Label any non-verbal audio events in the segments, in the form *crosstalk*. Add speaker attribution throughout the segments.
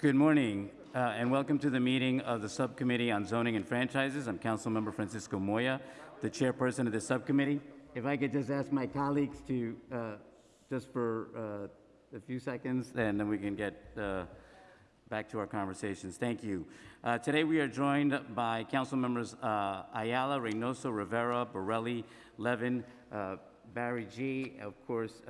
Speaker 1: Good morning, uh, and welcome to the meeting of the Subcommittee on Zoning and Franchises. I'm Councilmember Francisco Moya, the chairperson of the subcommittee. If I could just ask my colleagues to, uh, just for uh, a few seconds, and then we can get uh, back to our conversations. Thank you. Uh, today we are joined by council members uh, Ayala, Reynoso, Rivera, Borelli, Levin, Barry G. Of course,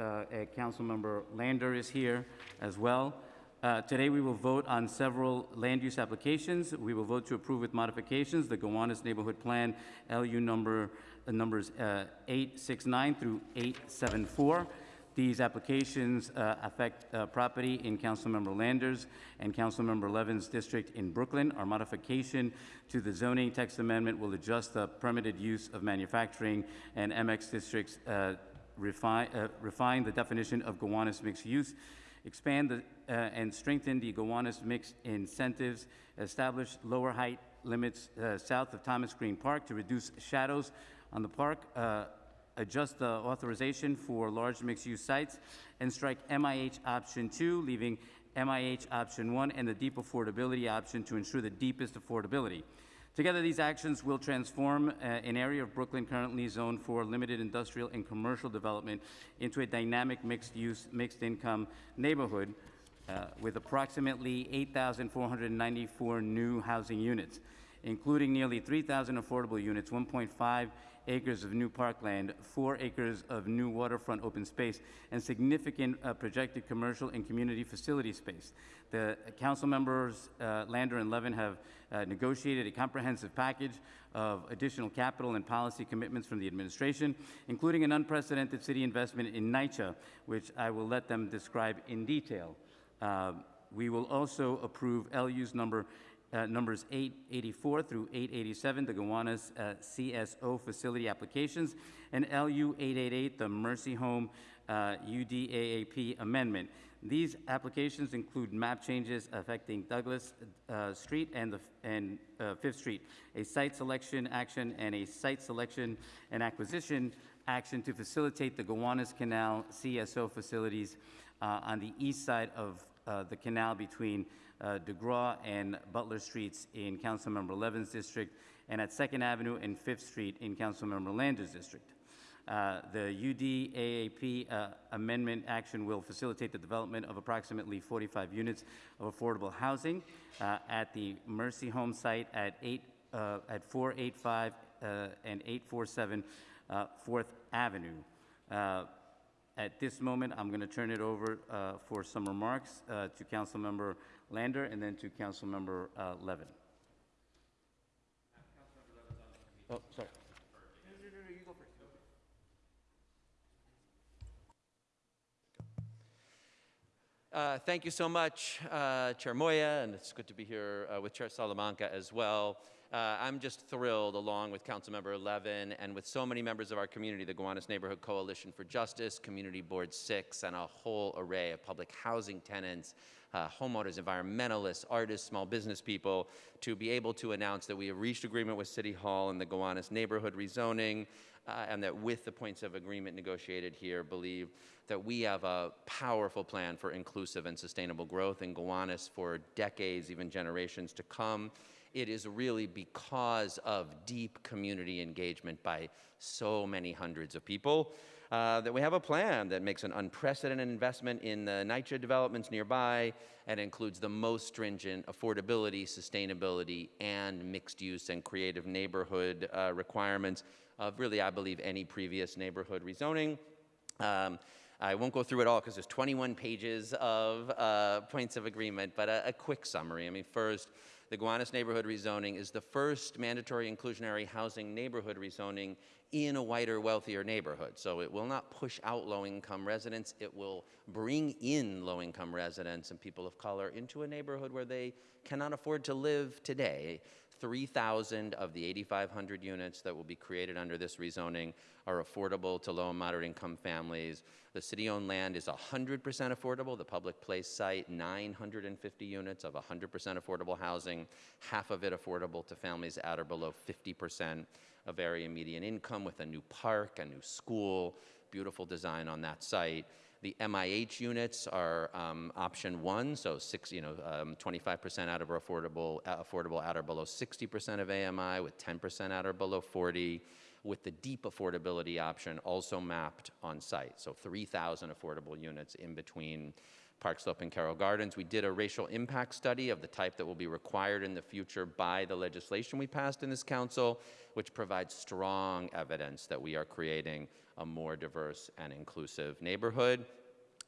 Speaker 1: council member Lander is here as well. Uh, today we will vote on several land use applications. We will vote to approve with modifications the Gowanus Neighborhood Plan LU number uh, numbers uh, 869 through 874. These applications uh, affect uh, property in Councilmember Lander's and Councilmember Levin's district in Brooklyn. Our modification to the zoning text amendment will adjust the permitted use of manufacturing and MX districts, uh, refine, refine the definition of Gowanus mixed use expand the, uh, and strengthen the Gowanus mixed incentives, establish lower height limits uh, south of Thomas Greene Park to reduce shadows on the park, uh, adjust the authorization for large mixed-use sites, and strike MIH option two, leaving MIH option one and the deep affordability option to ensure the deepest affordability. Together, these actions will transform uh, an area of Brooklyn currently zoned for limited industrial and commercial development into a dynamic mixed-use, mixed-income neighborhood uh, with approximately 8,494 new housing units, including nearly 3,000 affordable units, 1.5 acres of new parkland, four acres of new waterfront open space, and significant uh, projected commercial and community facility space. The council members, uh, Lander and Levin, have uh, negotiated a comprehensive package of additional capital and policy commitments from the administration, including an unprecedented city investment in NYCHA, which I will let them describe in detail. Uh, we will also approve LU's number uh, numbers 884 through 887, the Gowanus uh, CSO facility applications, and LU 888, the Mercy Home uh, UDAAP amendment. These applications include map changes affecting Douglas uh, Street and, the, and uh, Fifth Street, a site selection action and a site selection and acquisition action to facilitate the Gowanus Canal CSO facilities uh, on the east side of the canal between uh, DeGraw and Butler Streets in Councilmember Levin's district, and at 2nd Avenue and 5th Street in Councilmember Lander's district. Uh, the UDAAP uh, amendment action will facilitate the development of approximately 45 units of affordable housing uh, at the Mercy Home site at, 8, uh, at 485 uh, and 847 4th Avenue. at this moment, I'm going to turn it over for some remarks to Councilmember Lander, and then to Councilmember uh, Levin. Oh, sorry.
Speaker 2: Uh, thank you so much, uh, Chair Moya, and it's good to be here uh, with Chair Salamanca as well. Uh, I'm just thrilled, along with Councilmember Levin and with so many members of our community, the Gowanus Neighborhood Coalition for Justice, Community Board 6, and a whole array of public housing tenants, uh, homeowners, environmentalists, artists, small business people, to be able to announce that we have reached agreement with City Hall and the Gowanus neighborhood rezoning, uh, and that with the points of agreement negotiated here, believe that we have a powerful plan for inclusive and sustainable growth in Gowanus for decades, even generations to come. It is really because of deep community engagement by so many hundreds of people uh, that we have a plan that makes an unprecedented investment in the NYCHA developments nearby and includes the most stringent affordability, sustainability, and mixed use and creative neighborhood uh, requirements of really, I believe, any previous neighborhood rezoning. Um, I won't go through it all because there's 21 pages of uh, points of agreement, but a, a quick summary. I mean, first, the Gowanus neighborhood rezoning is the first mandatory inclusionary housing neighborhood rezoning in a whiter, wealthier neighborhood. So it will not push out low-income residents. It will bring in low-income residents and people of color into a neighborhood where they cannot afford to live today. 3,000 of the 8,500 units that will be created under this rezoning are affordable to low and moderate income families. The city-owned land is 100% affordable. The public place site, 950 units of 100% affordable housing, half of it affordable to families at or below 50% of area median income with a new park, a new school, beautiful design on that site. The MIH units are um, option one, so six, you know, um, 25% out of affordable, affordable out or below 60% of AMI, with 10% out or below 40, with the deep affordability option also mapped on site. So 3,000 affordable units in between Park Slope and Carroll Gardens. We did a racial impact study of the type that will be required in the future by the legislation we passed in this council, which provides strong evidence that we are creating a more diverse and inclusive neighborhood.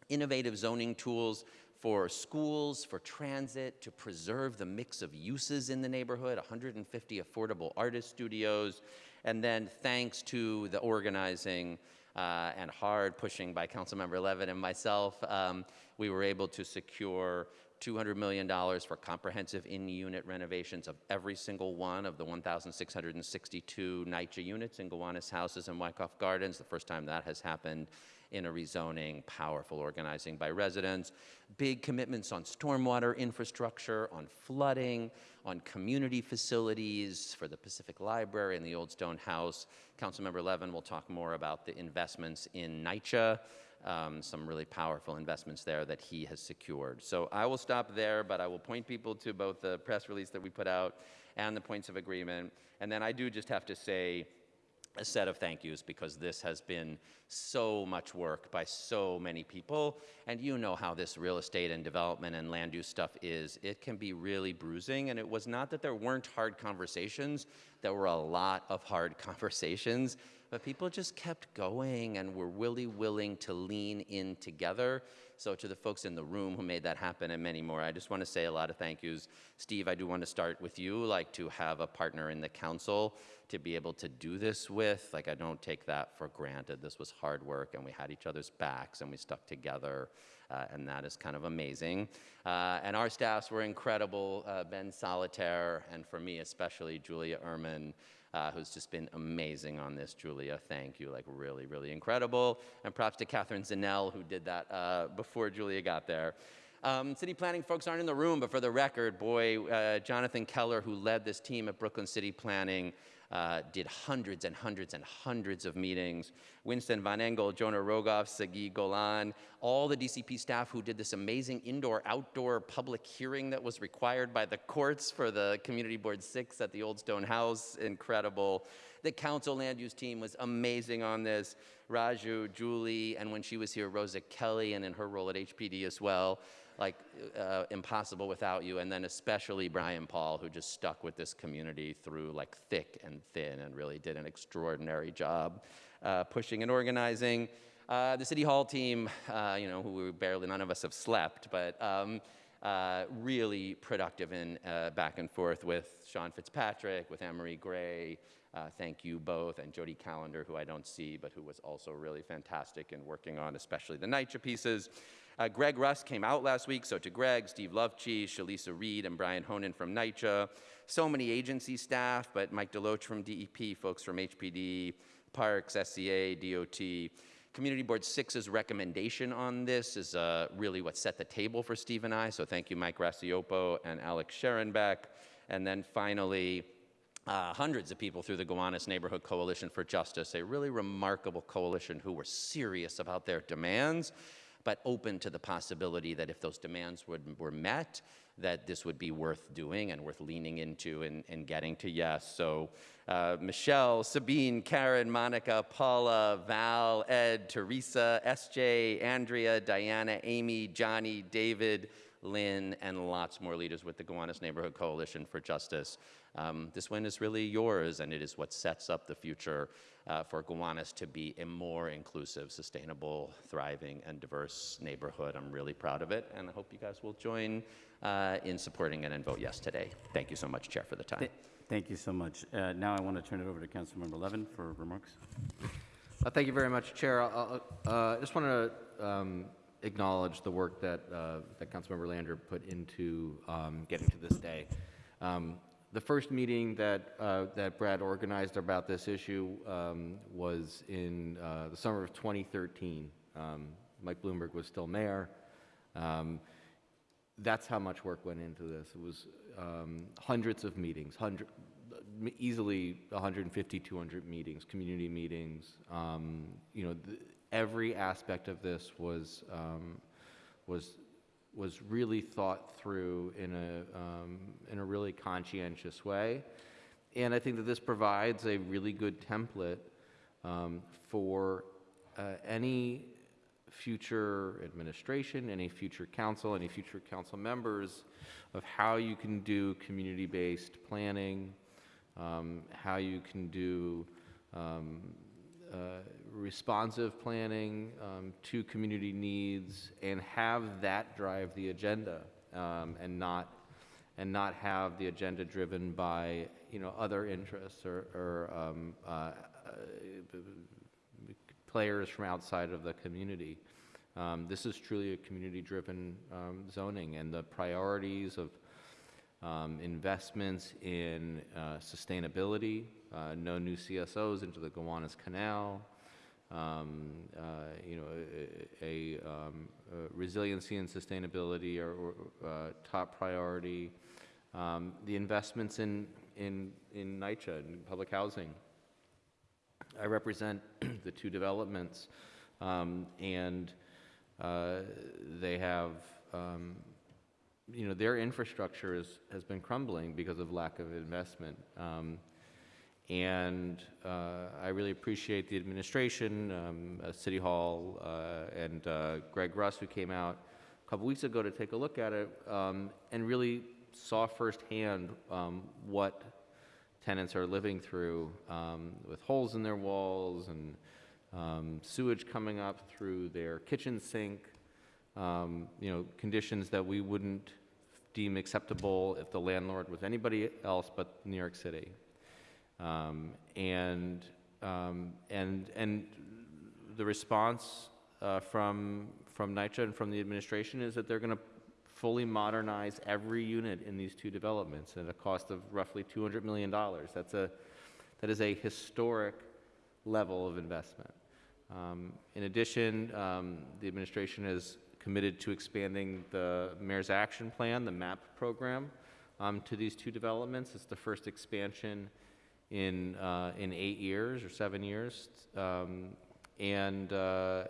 Speaker 2: Innovative zoning tools for schools, for transit, to preserve the mix of uses in the neighborhood, 150 affordable artist studios, and then thanks to the organizing uh, and hard pushing by Councilmember Levin and myself, um, we were able to secure $200 million for comprehensive in-unit renovations of every single one of the 1,662 NYCHA units in Gowanus Houses and Wyckoff Gardens, the first time that has happened in a rezoning, powerful organizing by residents, big commitments on stormwater infrastructure, on flooding, on community facilities for the Pacific Library and the Old Stone House. Councilmember Levin will talk more about the investments in NYCHA, um, some really powerful investments there that he has secured. So I will stop there, but I will point people to both the press release that we put out and the points of agreement. And then I do just have to say, a set of thank yous because this has been so much work by so many people. And you know how this real estate and development and land use stuff is. It can be really bruising. And it was not that there weren't hard conversations, there were a lot of hard *laughs* conversations. But people just kept going and were really willing to lean in together. So, to the folks in the room who made that happen and many more, I just want to say a lot of thank yous. Steve, I do want to start with you, like to have a partner in the council to be able to do this with. Like, I don't take that for granted. This was hard work, and we had each other's backs, and we stuck together, uh, and that is kind of amazing. Uh, and our staffs were incredible uh, Ben Solotaire, and for me especially, Julia Ehrman. Uh, who's just been amazing on this, Julia. Thank you, like really, really incredible. And props to Catherine Zanell, who did that uh, before Julia got there. Um, city planning folks aren't in the room, but for the record, boy, uh, Jonathan Keller, who led this team at Brooklyn City Planning, uh, did hundreds and hundreds and hundreds of meetings. Winston Von Engel, Jonah Rogoff, Sagi Golan, all the DCP staff who did this amazing indoor-outdoor public hearing that was required by the courts for the Community Board 6 at the Old Stone House, incredible. The council land use team was amazing on this. Raju, Julie, and when she was here, Rosa Kelly, and in her role at HPD as well like uh, impossible without you. And then especially Brian Paul, who just stuck with this community through like thick and thin and really did an extraordinary job uh, pushing and organizing. Uh, the City Hall team, uh, you know, who barely none of us have slept, but um, uh, really productive in uh, back and forth with Sean Fitzpatrick, with Anne-Marie Gray, uh, thank you both, and Jody Calendar, who I don't see, but who was also really fantastic in working on especially the NYCHA pieces. Uh, Greg Russ came out last week, so to Greg, Steve Lovechi, Shalisa Reed, and Brian Honan from NYCHA. So many agency staff, but Mike Deloach from DEP, folks from HPD, Parks, SCA, DOT. Community Board 6's recommendation on this is uh, really what set the table for Steve and I, so thank you Mike Racioppo and Alex Scherenbeck. And then finally, uh, hundreds of people through the Gowanus Neighborhood Coalition for Justice, a really remarkable coalition who were serious about their demands but open to the possibility that if those demands would, were met, that this would be worth doing and worth leaning into and, and getting to yes. So uh, Michelle, Sabine, Karen, Monica, Paula, Val, Ed, Teresa, SJ, Andrea, Diana, Amy, Johnny, David, Lynn, and lots more leaders with the Gowanus Neighborhood Coalition for Justice. Um, this win is really yours, and it is what sets up the future uh, for Gowanus to be a more inclusive, sustainable, thriving, and diverse neighborhood. I'm really proud of it, and I hope you guys will join uh, in supporting it and vote yes today. Thank you so much, Chair, for the time.
Speaker 1: Th- Thank you so much. Uh, Now I want to turn it over to Councilmember Levin for remarks.
Speaker 3: Uh, Thank you very much, Chair. I uh, just want to um, acknowledge the work that, uh, that Councilmember Lander put into um, getting to this day. Um, The first meeting that, uh, that Brad organized about this issue um, was in uh, the summer of 2013. Um, Mike Bloomberg was still mayor. Um, That's how much work went into this. It was um, hundreds of meetings, hundred, easily 150, 200 meetings, community meetings. Um, You know, th- every aspect of this was, um, was, was really thought through in a, um, in a really conscientious way. And I think that this provides a really good template um, for uh, any future administration, any future council, any future council members of how you can do community-based planning, um, how you can do um, uh, responsive planning um, to community needs, and have that drive the agenda, um, and not and not have the agenda driven by you know other interests or, or um, uh, uh, players from outside of the community. Um, This is truly a community-driven um, zoning, and the priorities of um, investments in uh, sustainability, uh, no new CSOs into the Gowanus Canal, um, uh, you know, a, a, um, uh, resiliency and sustainability are are, uh, top priority. Um, The investments in, in, in NYCHA, in public housing, I represent *clears throat* the two developments, um, and uh, they have, um, you know, their infrastructure is, has been crumbling because of lack of investment. And uh, I really appreciate the administration, um, uh, City Hall, uh, and uh, Greg Russ, who came out a couple weeks ago to take a look at it, um, and really saw firsthand um, what tenants are living through um, with holes in their walls and um, sewage coming up through their kitchen sink, um, you know, conditions that we wouldn't deem acceptable if the landlord was anybody else but New York City. Um, and, um, and, and the response uh, from, from NYCHA and from the administration is that they're going to fully modernize every unit in these two developments at a cost of roughly $200 million. That's a, that is a historic level of investment. Um, in addition, um, the administration is committed to expanding the Mayor's Action Plan, the MAP program, um, to these two developments. It's the first expansion in, uh, in eight years or seven years. Um, and, uh,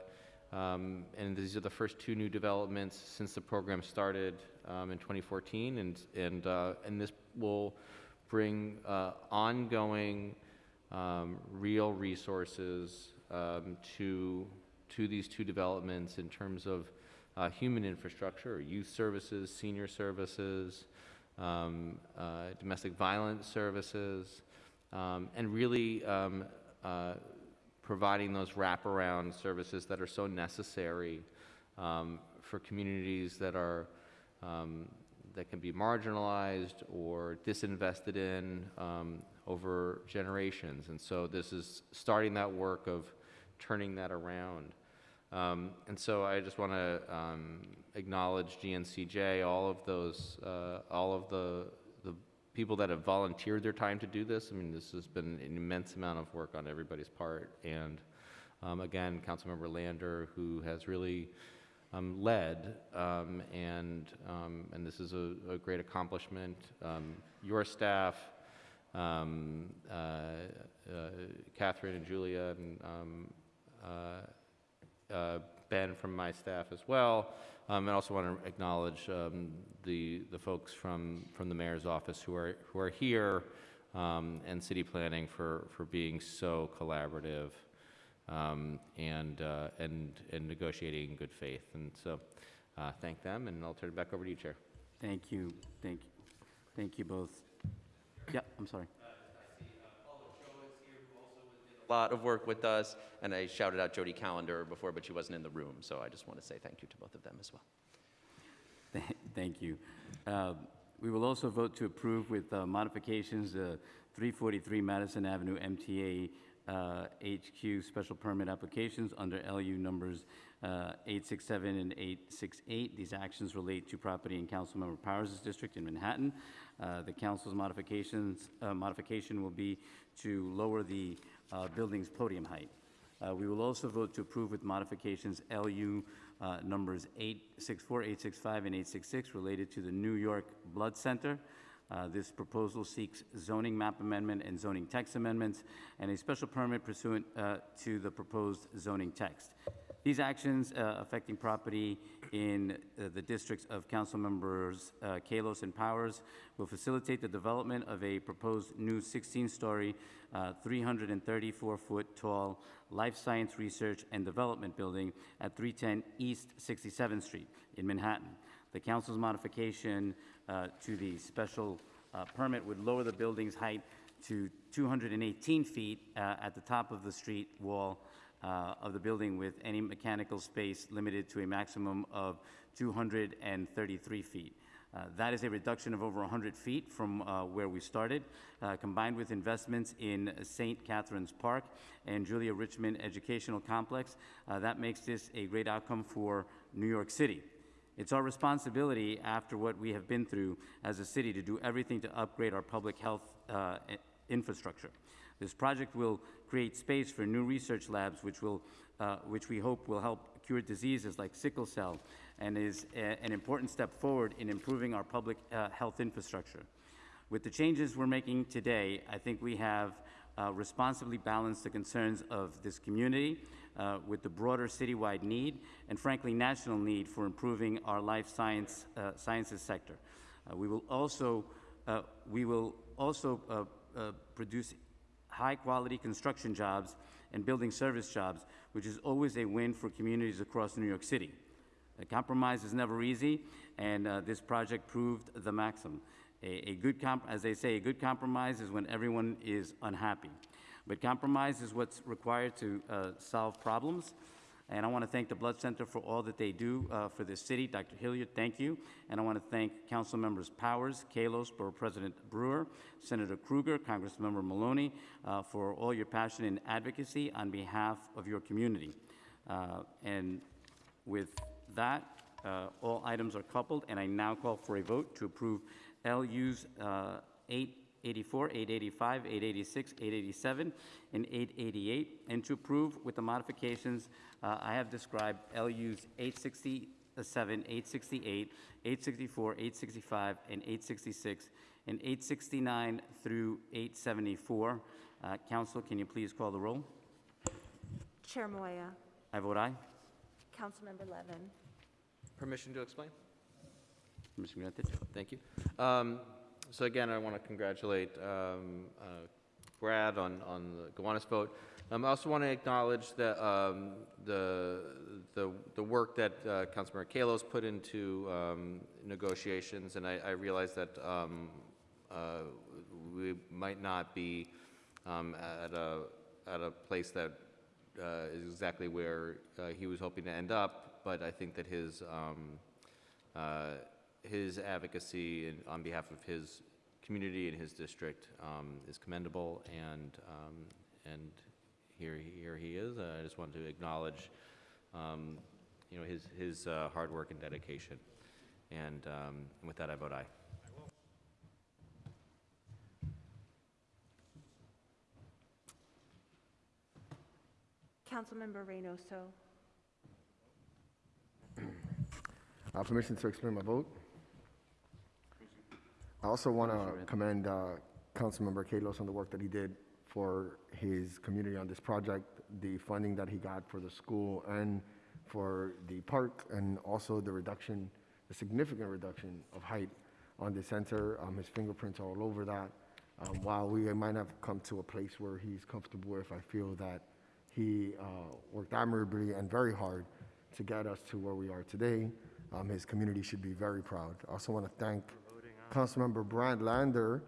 Speaker 3: um, and these are the first two new developments since the program started um, in 2014. And, and, uh, and this will bring uh, ongoing um, real resources um, to, to these two developments in terms of uh, human infrastructure, youth services, senior services, um, uh, domestic violence services, um, and really um, uh, providing those wraparound services that are so necessary um, for communities that are um, that can be marginalized or disinvested in um, over generations. And so this is starting that work of turning that around. Um, and so I just want to um, acknowledge GNCJ, all of those, uh, all of the, the people that have volunteered their time to do this. I mean, this has been an immense amount of work on everybody's part. And um, again, Councilmember Lander, who has really um, led, um, and, um, and this is a, a great accomplishment. Um, your staff, um, uh, uh, Catherine and Julia, and uh, uh, Ben from my staff as well. Um, and also want to acknowledge um, the, the folks from, from the mayor's office who are, who are here um, and city planning for, for being so collaborative um, and, uh, and, and negotiating in good faith. And so uh, thank them, and I'll turn it back over to you, Chair.
Speaker 1: Thank you, thank you, thank you both. Yeah, I'm sorry.
Speaker 2: Lot of work with us, and I shouted out Jody Calendar before, but she wasn't in the room, so I just want to say thank you to both of them as well.
Speaker 1: Thank you. Uh, We will also vote to approve with uh, modifications, the 343 Madison Avenue MTA uh, HQ special permit applications under LU numbers uh, 867 and 868. These actions relate to property in Councilmember Powers' district in Manhattan. Uh, The council's modifications, uh, modification will be to lower the uh, building's podium height. Uh, We will also vote to approve with modifications LU uh, numbers 864, 865, and 866 related to the New York Blood Center. Uh, This proposal seeks zoning map amendment and zoning text amendments, and a special permit pursuant uh, to the proposed zoning text. These actions uh, affecting property in uh, the districts of council members uh, Kallos and Powers will facilitate the development of a proposed new 16-story, 334-foot tall life science research and development building at 310 East 67th Street in Manhattan. The council's modification uh, to the special uh, permit would lower the building's height to 218 feet uh, at the top of the street wall uh, of the building with any mechanical space limited to a maximum of 233 feet. Uh, That is a reduction of over 100 feet from uh, where we started, uh, combined with investments in St. Catherine's Park and Julia Richman Educational Complex. uh, That makes this a great outcome for New York City. It's our responsibility, after what we have been through as a city, to do everything to upgrade our public health uh, infrastructure. This project will create space for new research labs, which will, uh, which we hope will help cure diseases like sickle cell, and is a- an important step forward in improving our public uh, health infrastructure. With the changes we're making today, I think we have uh, responsibly balanced the concerns of this community uh, with the broader citywide need and frankly, national need for improving our life science, uh, sciences sector. Uh, We will also, uh, we will also uh, produce high-quality construction jobs and building service jobs, which is always a win for communities across New York City. A compromise is never easy, and uh, this project proved the maxim. A, a good as they say, a good compromise is when everyone is unhappy. But compromise is what's required to uh, solve problems. And I want to thank the Blood Center for all that they do uh, for this city. Dr. Hillyer, thank you. And I want to thank Council Members Powers, Kallos, Borough President Brewer, Senator Krueger, Congressmember Maloney, uh, for all your passion and advocacy on behalf of your community. Uh, And with that, uh, all items are coupled, and I now call for a vote to approve LUs uh, 884, 885, 886, 887, and 888, and to approve with the modifications uh, I have described LUs 867, 868, 864, 865, and 866, and 869 through 874. Uh, Council, can you please call the roll?
Speaker 4: Chair Moya,
Speaker 1: I vote aye.
Speaker 4: Councilmember Levin,
Speaker 3: Permission to explain?
Speaker 1: Mr. granted.
Speaker 3: Thank you. Um, So again, I want to congratulate um, uh, Brad on, on the Gowanus vote. Um, I also want to acknowledge um, the, the, the work that uh, Councilmember Kallos put into um, negotiations, and I, I realize that um, uh, we might not be um, at a, at a place that uh, is exactly where uh, he was hoping to end up, but I think that his, um, uh, his advocacy in- on behalf of his community and his district um, is commendable, and, um, and here, here he is. Uh, I just wanted to acknowledge, um, you know, his, his uh, hard work and dedication. And um, and with that, I vote aye.
Speaker 4: Councilmember Reynoso,
Speaker 5: Uh, Permission to explain my vote. I also want to commend uh, Councilmember Kallos on the work that he did for his community on this project, the funding that he got for the school and for the park, and also the reduction, the significant reduction of height on the center. Um, His fingerprints are all over that. Um, While we might have come to a place where he's comfortable if I feel that he uh, worked admirably and very hard to get us to where we are today. Um, His community should be very proud. I also want to thank Councilmember Brad Lander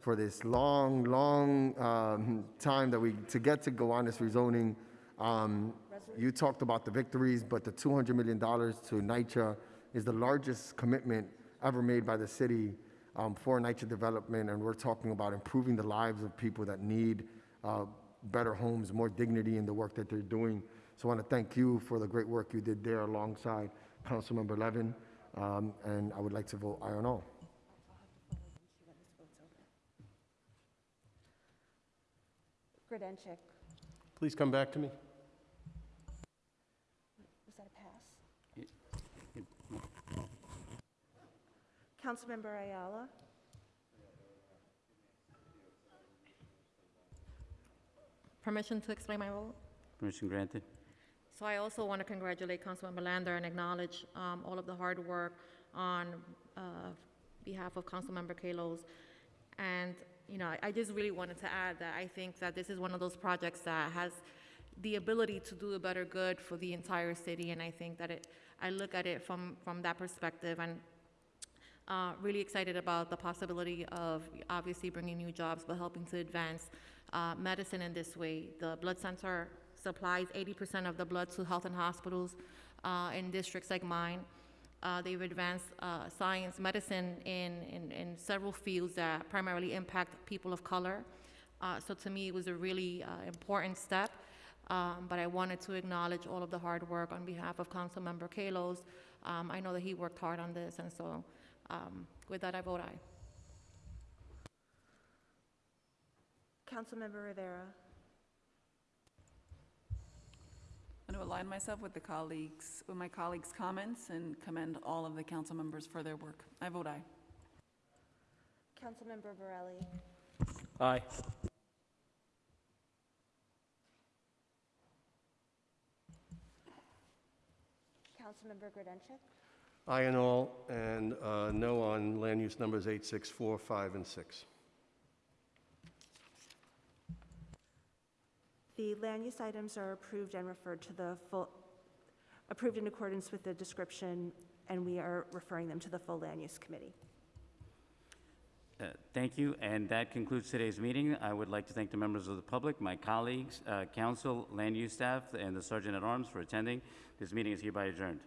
Speaker 5: for this long, long um, time that we, to get to go on this rezoning. Um, You talked about the victories, but the $200 million to NYCHA is the largest commitment ever made by the city um, for NYCHA development, and we're talking about improving the lives of people that need uh, better homes, more dignity in the work that they're doing. So I want to thank you for the great work you did there alongside Councilmember Levin, um, and I would like to vote aye on all.
Speaker 6: Please come back to me.
Speaker 4: Was that a pass? Councilmember Ayala.
Speaker 7: Permission to explain my vote?
Speaker 1: Permission granted.
Speaker 7: So I also want to congratulate Councilmember Lander and acknowledge um, all of the hard work on uh, behalf of Councilmember Kallos. And you know, I- just really wanted to add that I think that this is one of those projects that has the ability to do a better good for the entire city, and I think that it, I look at it from, from that perspective, and uh, really excited about the possibility of obviously bringing new jobs, but helping to advance uh, medicine in this way. The blood center supplies 80% of the blood to health and hospitals uh, in districts like mine. Uh, they've advanced uh, science, medicine in, in, in several fields that primarily impact people of color. Uh, so to me, it was a really uh, important step. Um, but I wanted to acknowledge all of the hard work on behalf of Councilmember Kallos. Um, I know that he worked hard on this, and so um, with that, I vote aye.
Speaker 4: Councilmember Rivera.
Speaker 8: I want to align myself with the colleagues, with my colleagues' comments and commend all of the council members for their work. I vote aye.
Speaker 4: Councilmember Borelli.
Speaker 6: Aye.
Speaker 4: Councilmember Grodenchik.
Speaker 6: Aye and all, and uh, no on land use numbers 8, 6, 4, 5, and 6.
Speaker 4: The land use items are approved and referred to the full, approved in accordance with the description, and we are referring them to the full land use committee.
Speaker 1: Uh, Thank you, and that concludes today's meeting. I would like to thank the members of the public, my colleagues, uh, council, land use staff, and the Sergeant at Arms for attending. This meeting is hereby adjourned.